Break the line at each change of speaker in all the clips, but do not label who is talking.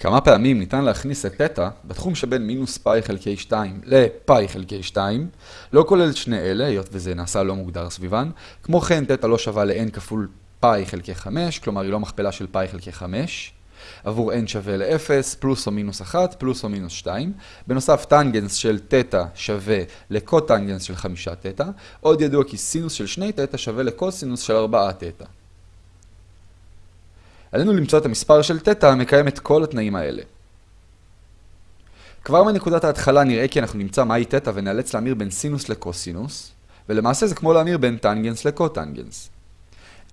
כמה פעמים ניתן להכניס את תטא בתחום שבין מינוס פאי חלקי 2 לפאי חלקי 2, לא כולל שני אלה, היות וזה נעשה לא מוגדר סביבן. כמו כן, תטא לא שווה ל-n כפול פאי חלקי 5, כלומר היא לא מכפלה של פאי חלקי 5. עבור n שווה ל-0, פלוס או מינוס 1, פלוס או מינוס 2. בנוסף, טנגנס של תטא שווה לקוטנגנס של 5 תטא. עוד ידוע כי סינוס של 2 תטא שווה לקוסינוס של 4 תטא. עלינו למצוא את המספר של תטא המקיים את כל התנאים האלה. כבר מנקודת ההתחלה נראה כי אנחנו נמצא מהי תטא ונאלץ להמיר בין סינוס לקוסינוס, ולמעשה זה כמו להמיר בין טנגנס לקוטנגנס.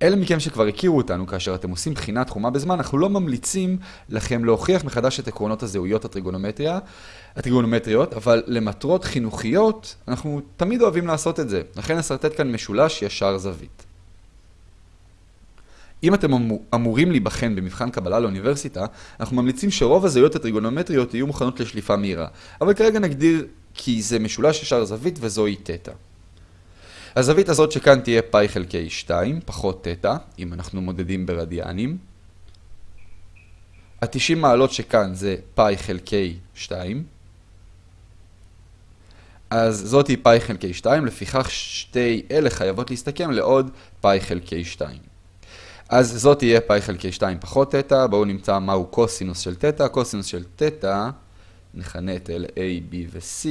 אלה מכם שכבר הכירו אותנו כאשר אתם עושים בחינה תחומה בזמן, אנחנו לא ממליצים לכם להוכיח מחדש את עקרונות הזהויות הטריגונומטריות, אבל למטרות חינוכיות אנחנו תמיד אוהבים לעשות את זה. לכן נסרטט כאן משולש ישר זווית. אם אתם אמורים להיבחן במבחן קבלה לאוניברסיטה, אנחנו ממליצים שרוב הזהויות הטריגונומטריות יהיו מוכנות לשליפה מהירה. אבל כרגע נגדיר כי זה משולש ישר זווית וזוהי תטא. הזווית הזאת שכאן תהיה פאי חלקי 2, פחות תטא, אם אנחנו מודדים ברדיאנים. ה-90 מעלות שכאן זה פאי חלקי 2. אז זאת היא פאי חלקי 2, לפיכך שתי אלה חייבות להסתכם לעוד פאי חלקי 2. אז זאת תהיה פאי חלקי 2 פחות תטא, בואו נמצא מהו קוסינוס של תטא. קוסינוס של תטא, נכנה את אלה A, B ו-C,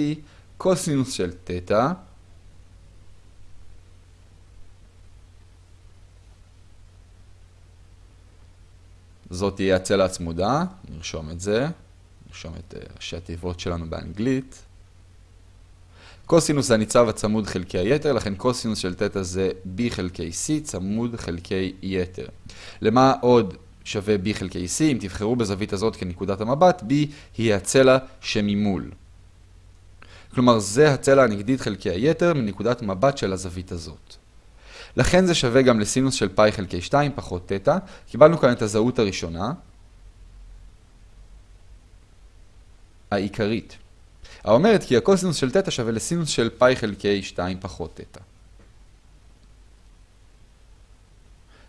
קוסינוס של תטא. זאת תהיה הצלע הצמודה, נרשום את זה, נרשום את אה, ראשי התיבות שלנו באנגלית. קוסינוס זה הניצב הצמוד חלקי היתר, לכן קוסינוס של תטא זה b חלקי c צמוד חלקי יתר. למה עוד שווה b חלקי c? אם תבחרו בזווית הזאת כנקודת המבט, b היא הצלע שממול. כלומר, זה הצלע הנגדית חלקי היתר מנקודת מבט של הזווית הזאת. לכן זה שווה גם לסינוס של פאי חלקי 2 פחות תטא. קיבלנו כאן את הזהות הראשונה, העיקרית. האומרת כי הקוסינוס של תטא שווה לסינוס של פאי חלקי 2 פחות תטא.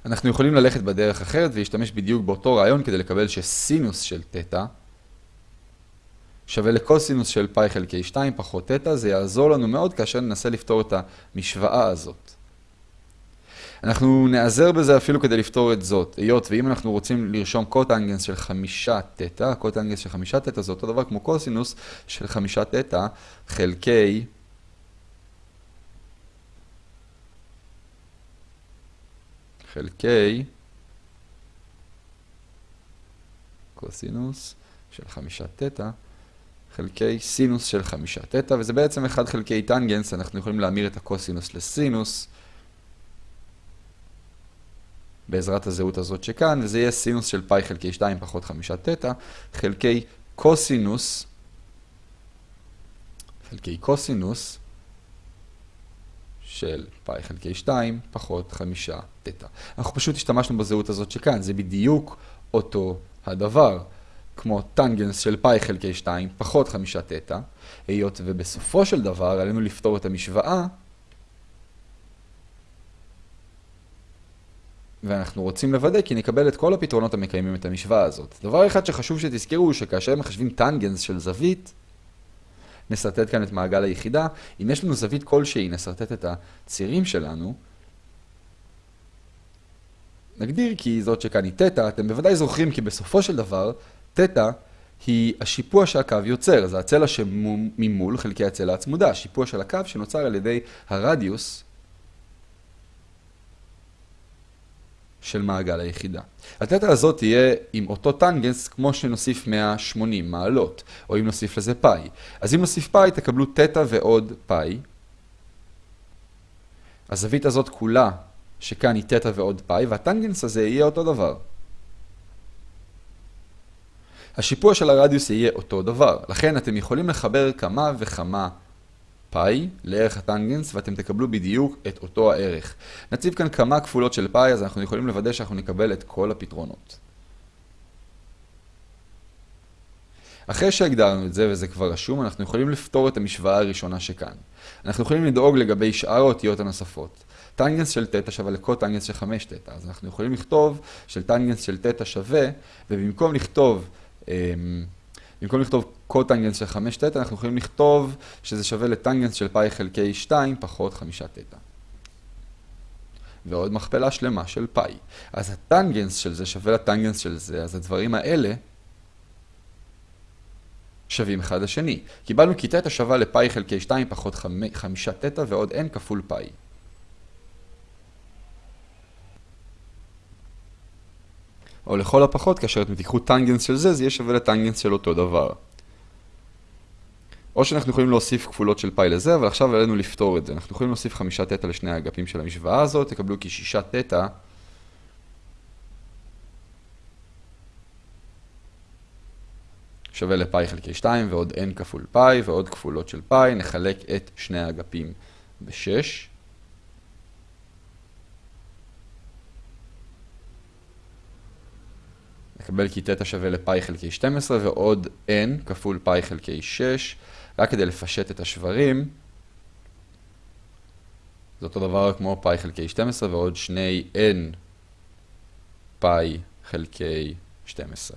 אנחנו יכולים ללכת בדרך אחרת ולהשתמש בדיוק באותו רעיון כדי לקבל שסינוס של תטא שווה לקוסינוס של פאי חלקי 2 פחות תטא. זה יעזור לנו מאוד כאשר ננסה לפתור את המשוואה הזאת. אנחנו נעזר בזה אפילו כדי לפתור את זאת, היות ואם אנחנו רוצים לרשום קוטנגנס של חמישה תטא, קוטנגנס של חמישה תטא זה אותו דבר כמו קוסינוס של חמישה תטא חלקי חלקי קוסינוס של חמישה תטא חלקי סינוס של חמישה תטא, וזה בעצם 1 חלקי טנגנס, אנחנו יכולים להמיר את הקוסינוס לסינוס. בעזרת הזהות הזאת שכאן, וזה יהיה סינוס של פאי חלקי 2 פחות 5 תטא, חלקי קוסינוס, חלקי קוסינוס של פאי חלקי 2 פחות 5 תטא. אנחנו פשוט השתמשנו בזהות הזאת שכאן, זה בדיוק אותו הדבר, כמו טנגנס של פאי חלקי 2 פחות 5 תטא, היות ובסופו של דבר עלינו לפתור את המשוואה ואנחנו רוצים לוודא כי נקבל את כל הפתרונות המקיימים את המשוואה הזאת. דבר אחד שחשוב שתזכרו הוא שכאשר מחשבים טנגנס של זווית, נסרטט כאן את מעגל היחידה. אם יש לנו זווית כלשהי, נסרטט את הצירים שלנו. נגדיר כי זאת שכאן היא תטא, אתם בוודאי זוכרים כי בסופו של דבר, תטא היא השיפוע שהקו יוצר, זה הצלע שממול חלקי הצלע הצמודה, השיפוע של הקו שנוצר על ידי הרדיוס של מעגל היחידה. התטא הזאת תהיה עם אותו טנגנס כמו שנוסיף 180 מעלות, או אם נוסיף לזה פאי. אז אם נוסיף פאי תקבלו תטא ועוד פאי. הזווית הזאת כולה, שכאן היא תטא ועוד פאי, והטנגנס הזה יהיה אותו דבר. השיפוע של הרדיוס יהיה אותו דבר, לכן אתם יכולים לחבר כמה וכמה פאי לערך הטנגנס ואתם תקבלו בדיוק את אותו הערך. נציב כאן כמה כפולות של פאי אז אנחנו יכולים לוודא שאנחנו נקבל את כל הפתרונות. אחרי שהגדרנו את זה וזה כבר רשום, אנחנו יכולים לפתור את המשוואה הראשונה שכאן. אנחנו יכולים לדאוג לגבי שאר האותיות הנוספות. טנגנס של תטא שווה לקוטנגנס של 5 תטא, אז אנחנו יכולים לכתוב של טנגנס של תטא שווה, ובמקום לכתוב במקום לכתוב קוטנגנס של 5 תטא, אנחנו יכולים לכתוב שזה שווה לטנגנס של פאי חלקי 2 פחות 5 תטא. ועוד מכפלה שלמה של פאי. אז הטנגנס של זה שווה לטנגנס של זה, אז הדברים האלה שווים אחד לשני. קיבלנו כי תטא שווה לפאי חלקי 2 פחות 5 תטא ועוד n כפול פאי. או לכל הפחות, כאשר אתם תיקחו טנגנס של זה, זה יהיה שווה לטנגנס של אותו דבר. או שאנחנו יכולים להוסיף כפולות של פאי לזה, אבל עכשיו עלינו לפתור את זה. אנחנו יכולים להוסיף חמישה תטא לשני האגפים של המשוואה הזאת, תקבלו כי שישה תטא שווה לפאי חלקי 2 ועוד n כפול פאי ועוד כפולות של פאי, נחלק את שני האגפים ב-6. נקבל כי תטא שווה לפאי חלקי 12 ועוד n כפול פאי חלקי 6, רק כדי לפשט את השברים. זה אותו דבר כמו פאי חלקי 12 ועוד שני n פאי חלקי 12.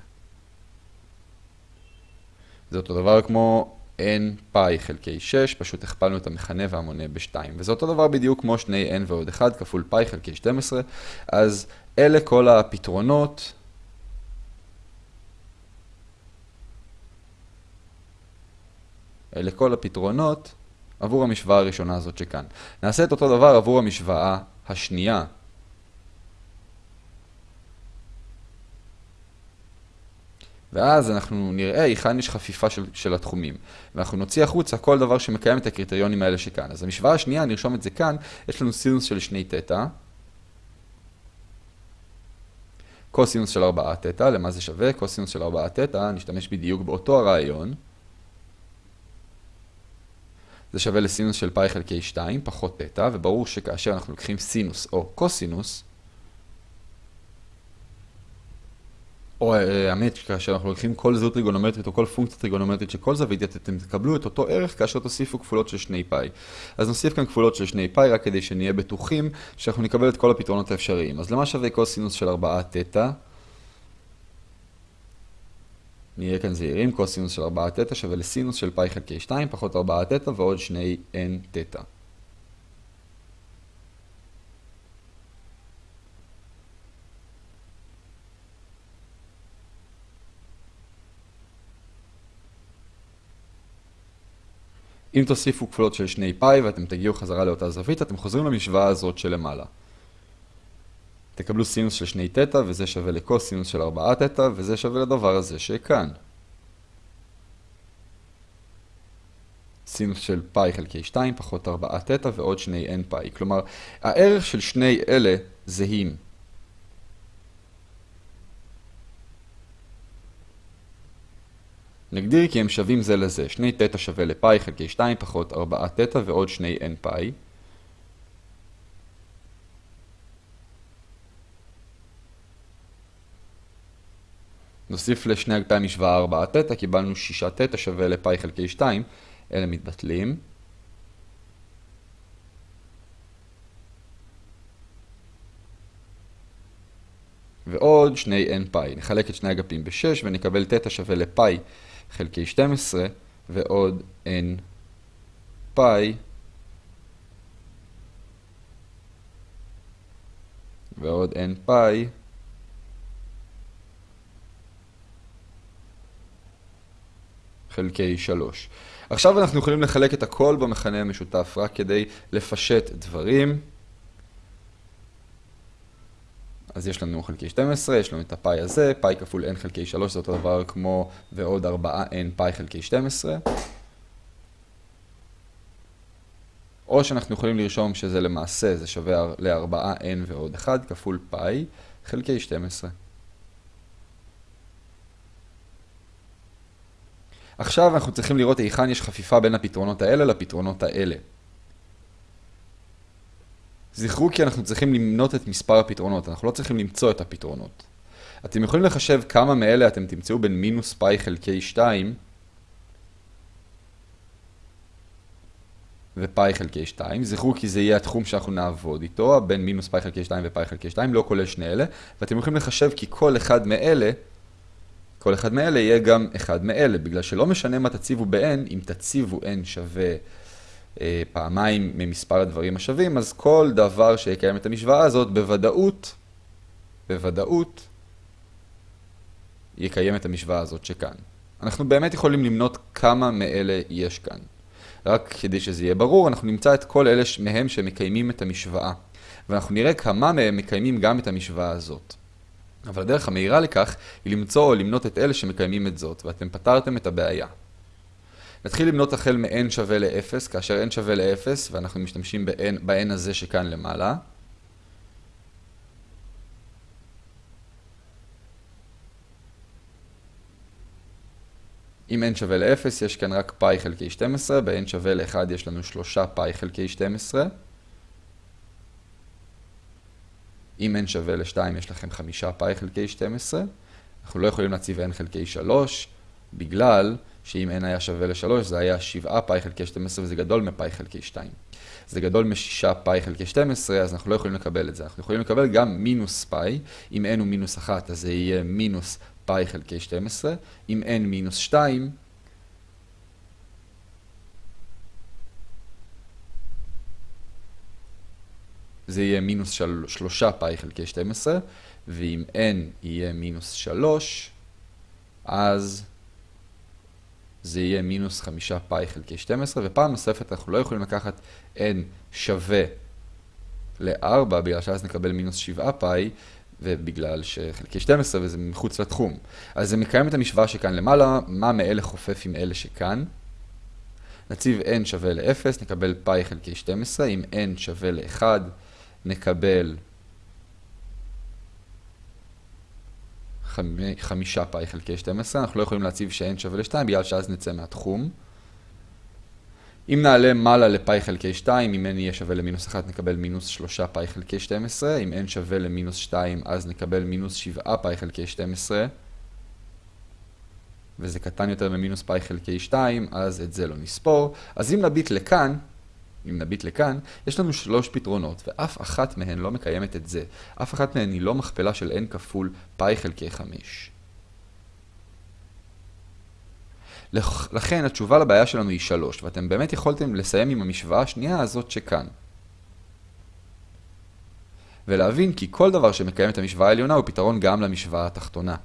זה אותו דבר כמו n פאי חלקי 6, פשוט הכפלנו את המכנה והמונה ב-2. וזה אותו דבר בדיוק כמו שני n ועוד 1 כפול פאי חלקי 12. אז אלה כל הפתרונות. אלה כל הפתרונות עבור המשוואה הראשונה הזאת שכאן. נעשה את אותו דבר עבור המשוואה השנייה. ואז אנחנו נראה היכן יש חפיפה של, של התחומים. ואנחנו נוציא החוצה כל דבר שמקיים את הקריטריונים האלה שכאן. אז המשוואה השנייה, נרשום את זה כאן, יש לנו סינוס של שני תטא. קוסינוס של 4 תטא, למה זה שווה? קוסינוס של 4 תטא, נשתמש בדיוק באותו הרעיון. זה שווה לסינוס של פאי חלקי 2 פחות תטא, וברור שכאשר אנחנו לוקחים סינוס או קוסינוס, או אה, האמת, כאשר אנחנו לוקחים כל זהות טריגונומטרית או כל פונקציה טריגונומטרית של כל זווית, אתם תקבלו את אותו ערך כאשר תוסיפו כפולות של שני פאי. אז נוסיף כאן כפולות של שני פאי רק כדי שנהיה בטוחים שאנחנו נקבל את כל הפתרונות האפשריים. אז למה שווה קוסינוס של 4 תטא? נהיה כאן זהירים, קוסינוס של 4 תטא שווה לסינוס של פאי חלקי 2 פחות 4 תטא ועוד 2 n תטא. אם תוסיפו כפולות של שני פאי ואתם תגיעו חזרה לאותה זווית, אתם חוזרים למשוואה הזאת שלמעלה. תקבלו סינוס של שני תטא, וזה שווה לקוסינוס של 4 תטא, וזה שווה לדבר הזה שכאן. סינוס של פאי חלקי 2 פחות 4 תטא ועוד שני n פאי. כלומר, הערך של שני אלה זהים. נגדיר כי הם שווים זה לזה. שני תטא שווה לפאי חלקי 2 פחות 4 תטא ועוד שני n פאי. נוסיף לשני אגפי המשוואה 4 תטא, קיבלנו 6 תטא שווה לפאי חלקי 2, אלה מתבטלים. ועוד שני n פאי. נחלק את שני אגפים ב-6 ונקבל תטא שווה לפאי חלקי 12 ועוד n פאי ועוד n פאי חלקי 3. עכשיו אנחנו יכולים לחלק את הכל במכנה המשותף רק כדי לפשט דברים. אז יש לנו חלקי 12, יש לנו את הפאי הזה, פאי כפול n חלקי 3 זה אותו דבר כמו ועוד 4n פאי חלקי 12. או שאנחנו יכולים לרשום שזה למעשה, זה שווה ל-4n ועוד 1 כפול פאי חלקי 12. עכשיו אנחנו צריכים לראות היכן יש חפיפה בין הפתרונות האלה לפתרונות האלה. זכרו כי אנחנו צריכים למנות את מספר הפתרונות, אנחנו לא צריכים למצוא את הפתרונות. אתם יכולים לחשב כמה מאלה אתם תמצאו בין מינוס פאי חלקי 2 ופאי חלקי 2. זכרו כי זה יהיה התחום שאנחנו נעבוד איתו, בין מינוס פאי חלקי 2 ופאי חלקי 2, לא כולל שני אלה. ואתם יכולים לחשב כי כל אחד מאלה כל אחד מאלה יהיה גם אחד מאלה, בגלל שלא משנה מה תציבו ב-n, אם תציבו n שווה אה, פעמיים ממספר הדברים השווים, אז כל דבר שיקיים את המשוואה הזאת בוודאות, בוודאות, יקיים את המשוואה הזאת שכאן. אנחנו באמת יכולים למנות כמה מאלה יש כאן. רק כדי שזה יהיה ברור, אנחנו נמצא את כל אלה מהם שמקיימים את המשוואה. ואנחנו נראה כמה מהם מקיימים גם את המשוואה הזאת. אבל הדרך המהירה לכך היא למצוא או למנות את אלה שמקיימים את זאת, ואתם פתרתם את הבעיה. נתחיל למנות החל מ-n שווה ל-0, כאשר n שווה ל-0, ואנחנו משתמשים ב-n הזה שכאן למעלה. אם n שווה ל-0, יש כאן רק פאי חלקי 12, ב-n שווה ל-1 יש לנו 3 פאי חלקי 12. אם n שווה ל-2 יש לכם 5 פאי חלקי 12. אנחנו לא יכולים להציב n חלקי 3, בגלל שאם n היה שווה ל-3 זה היה 7 פאי חלקי 12 וזה גדול מפאי חלקי 2. זה גדול מ-6 פאי חלקי 12, אז אנחנו לא יכולים לקבל את זה. אנחנו יכולים לקבל גם מינוס פאי, אם n הוא מינוס 1 אז זה יהיה מינוס פאי חלקי 12, אם n מינוס 2, זה יהיה מינוס 3 פאי חלקי 12, ואם n יהיה מינוס 3, אז זה יהיה מינוס 5 פאי חלקי 12, ופעם נוספת אנחנו לא יכולים לקחת n שווה ל-4, בגלל שאז נקבל מינוס 7 פאי, ובגלל שחלקי 12 וזה מחוץ לתחום. אז זה מקיים את המשוואה שכאן למעלה, מה מאלה חופף עם אלה שכאן. נציב n שווה ל-0, נקבל פאי חלקי 12, אם n שווה ל-1, נקבל חמישה פאי חלקי 12, אנחנו לא יכולים להציב ש-n שווה ל-2 בגלל שאז נצא מהתחום. אם נעלה מעלה לפאי חלקי 2, אם n יהיה שווה למינוס 1 נקבל מינוס 3 פאי חלקי 12, אם n שווה למינוס 2 אז נקבל מינוס 7 פאי חלקי 12, וזה קטן יותר ממינוס פאי חלקי 2, אז את זה לא נספור. אז אם נביט לכאן, אם נביט לכאן, יש לנו שלוש פתרונות, ואף אחת מהן לא מקיימת את זה. אף אחת מהן היא לא מכפלה של n כפול פאי חלקי 5. לכן התשובה לבעיה שלנו היא 3, ואתם באמת יכולתם לסיים עם המשוואה השנייה הזאת שכאן. ולהבין כי כל דבר שמקיים את המשוואה העליונה הוא פתרון גם למשוואה התחתונה.